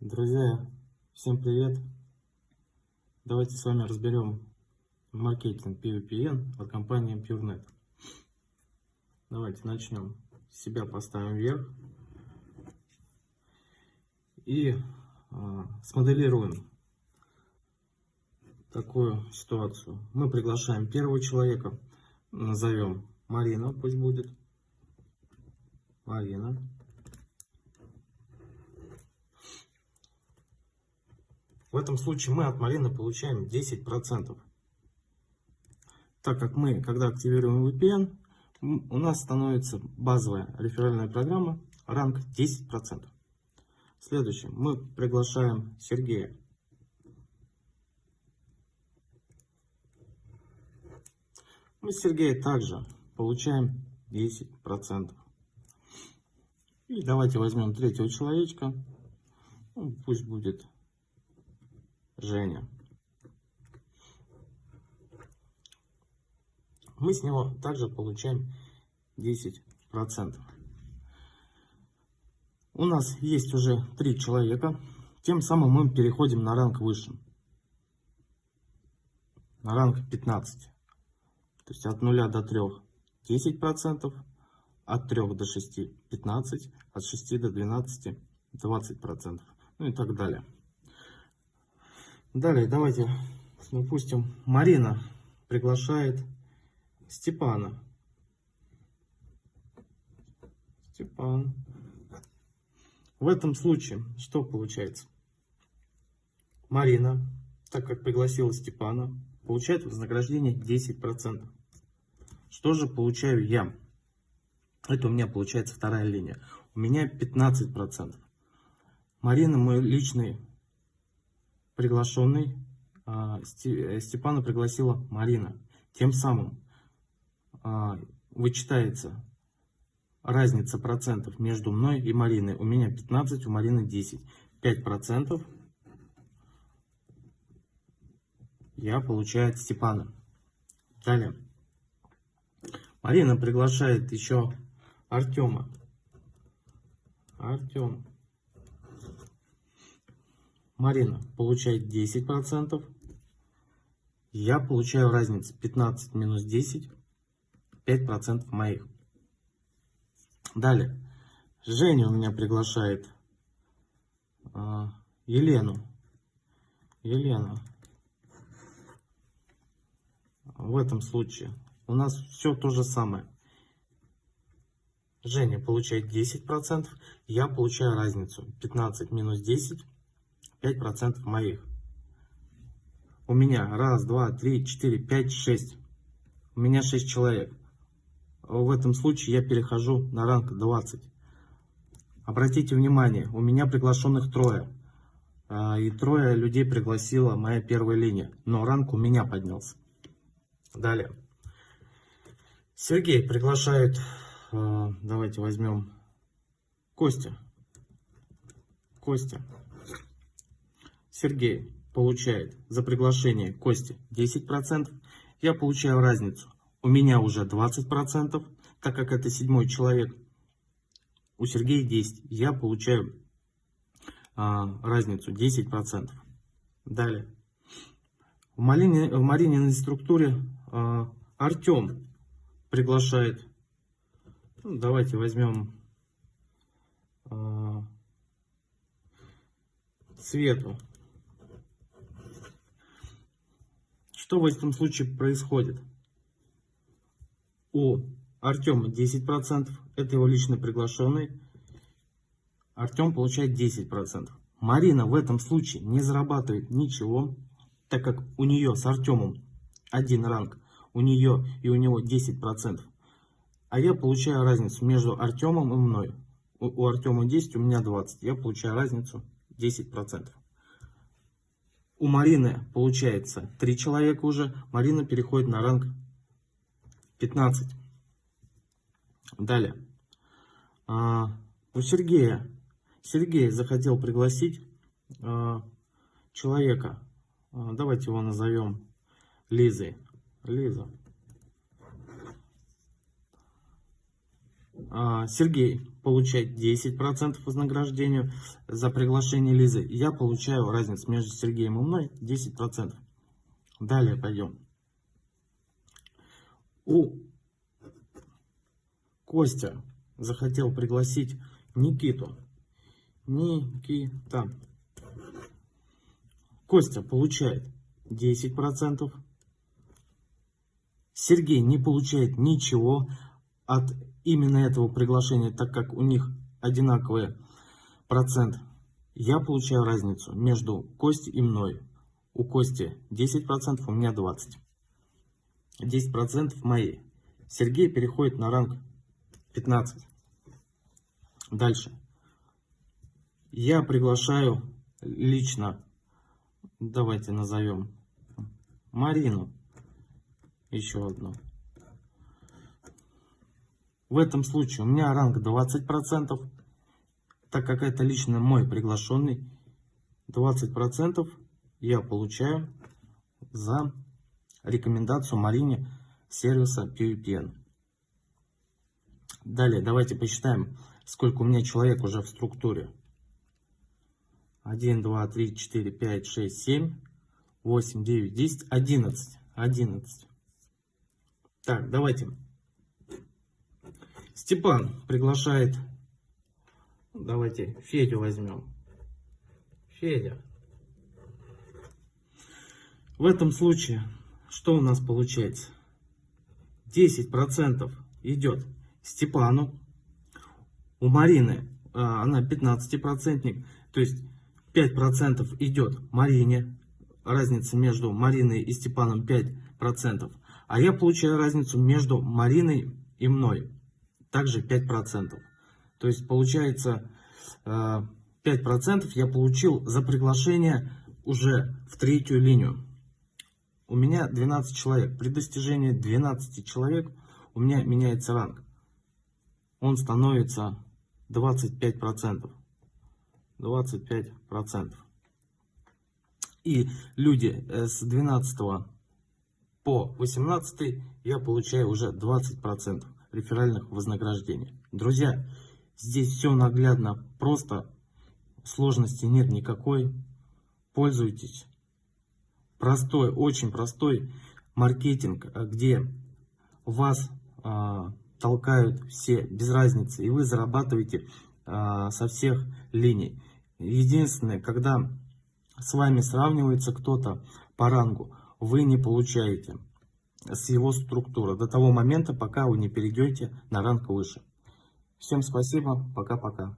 Друзья, всем привет! Давайте с вами разберем маркетинг PVPN от компании PureNet. Давайте начнем. Себя поставим вверх и э, смоделируем такую ситуацию. Мы приглашаем первого человека, назовем Марина, пусть будет. Марина. В этом случае мы от Марины получаем 10%. Так как мы, когда активируем VPN, у нас становится базовая реферальная программа, ранг 10%. Следующее, мы приглашаем Сергея. Мы с Сергея также получаем 10%. И давайте возьмем третьего человечка. Ну, пусть будет Женя. Мы с него также получаем 10%. У нас есть уже три человека. Тем самым мы переходим на ранг выше. На ранг 15. То есть от 0 до 3 10%, от 3 до 6 15, от 6 до 12 20%. Ну и так далее. Далее давайте допустим Марина приглашает Степана. Степан. В этом случае что получается? Марина, так как пригласила Степана, получает вознаграждение 10%. Что же получаю я? Это у меня получается вторая линия. У меня 15%. Марина мой личный приглашенный а, э, Степана пригласила Марина. Тем самым а, вычитается разница процентов между мной и Мариной. У меня 15, у Марины 10. 5 процентов я получаю от Степана. Далее. Марина приглашает еще Артема. Артем. Марина получает 10%. Я получаю разницу 15 минус 10. 5% моих. Далее. Женя у меня приглашает э, Елену. Елена. В этом случае у нас все то же самое. Женя получает 10%, я получаю разницу 15 минус 10 5% моих. У меня раз, два, три, четыре, пять, шесть. У меня 6 человек. В этом случае я перехожу на ранг 20. Обратите внимание, у меня приглашенных трое. А, и трое людей пригласила моя первая линия. Но ранг у меня поднялся. Далее. Сергей приглашает, а, давайте возьмем Костя. Костя. Сергей получает за приглашение Кости 10%, я получаю разницу. У меня уже 20%, так как это седьмой человек. У Сергея 10. Я получаю а, разницу 10%. Далее. В, Марине, в Марининой структуре а, Артем приглашает. Ну, давайте возьмем а, Свету. Что в этом случае происходит? У Артема 10%, это его лично приглашенный. Артем получает 10%. Марина в этом случае не зарабатывает ничего, так как у нее с Артемом один ранг, у нее и у него 10%. А я получаю разницу между Артемом и мной. У, у Артема 10, у меня 20. Я получаю разницу 10%. У Марины получается 3 человека уже. Марина переходит на ранг 15. Далее. А, у Сергея. Сергей захотел пригласить а, человека. А, давайте его назовем Лизой. Лиза. а, Сергей получает 10% вознаграждения за приглашение Лизы. Я получаю разницу между Сергеем и мной 10%. Далее пойдем. У Костя захотел пригласить Никиту. Никита. Костя получает 10%. Сергей не получает ничего от именно этого приглашения, так как у них одинаковый процент. Я получаю разницу между Костей и мной. У Кости 10%, у меня 20%. 10% мои. Сергей переходит на ранг 15. Дальше. Я приглашаю лично, давайте назовем, Марину. Еще одну. В этом случае у меня ранг 20%, так как это лично мой приглашенный. 20% я получаю за рекомендацию Марине сервиса PVPN. Далее давайте посчитаем, сколько у меня человек уже в структуре. 1, 2, 3, 4, 5, 6, 7, 8, 9, 10, 11. 11. Так, давайте. Степан приглашает, давайте Федю возьмем. Федя. В этом случае, что у нас получается? 10% идет Степану. У Марины, а, она 15%, то есть 5% идет Марине. Разница между Мариной и Степаном 5%. А я получаю разницу между Мариной и мной. Также 5%. То есть получается 5% а, я получил за приглашение уже в третью линию. У меня 12 человек. При достижении 12 человек у меня меняется ранг. Он становится 25%. 25%. И люди э, с 12 по 18 я получаю уже 20% реферальных вознаграждений. Друзья, здесь все наглядно, просто сложности нет никакой. Пользуйтесь. Простой, очень простой маркетинг, э, где вас а, толкают все без разницы, и вы зарабатываете а, со всех линий. Единственное, когда с вами сравнивается кто-то по рангу, вы не получаете с его структуры до того момента, пока вы не перейдете на ранг выше. Всем спасибо, пока-пока.